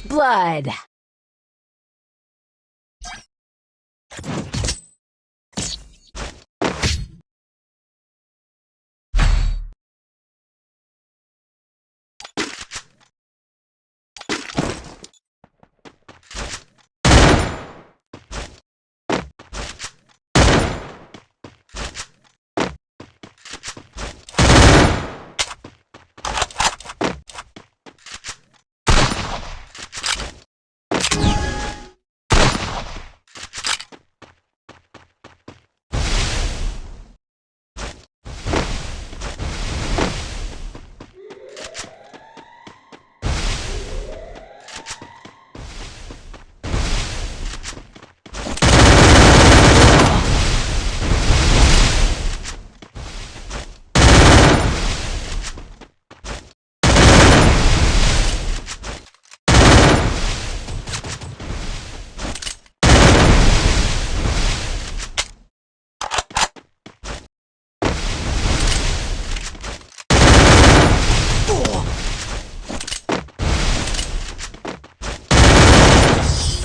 blood.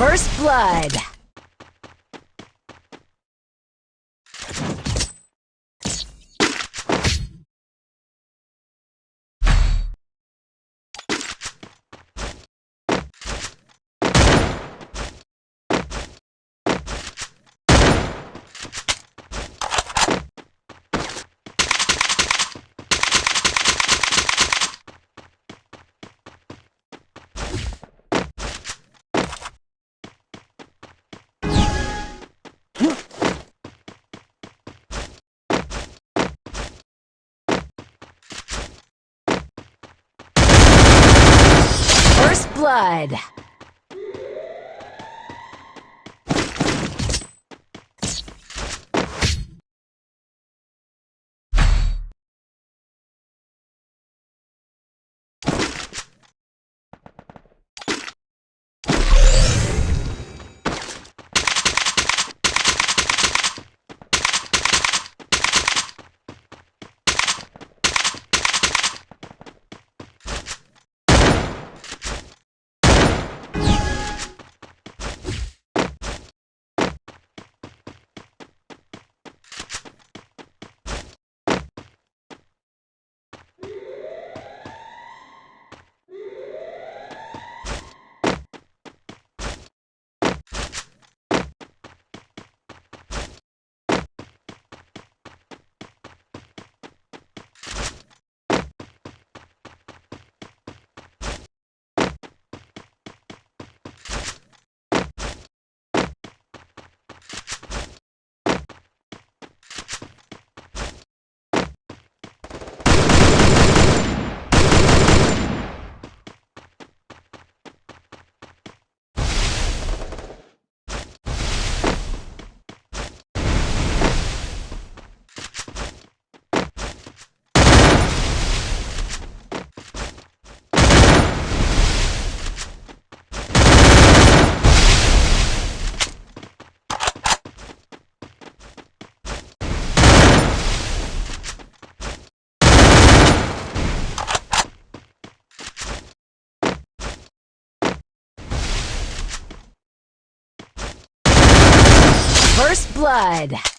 First blood. First blood. First blood.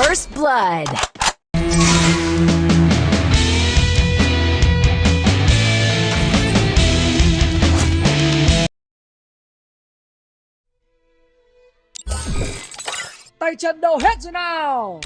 First blood. Tay chân đâu hết rồi nào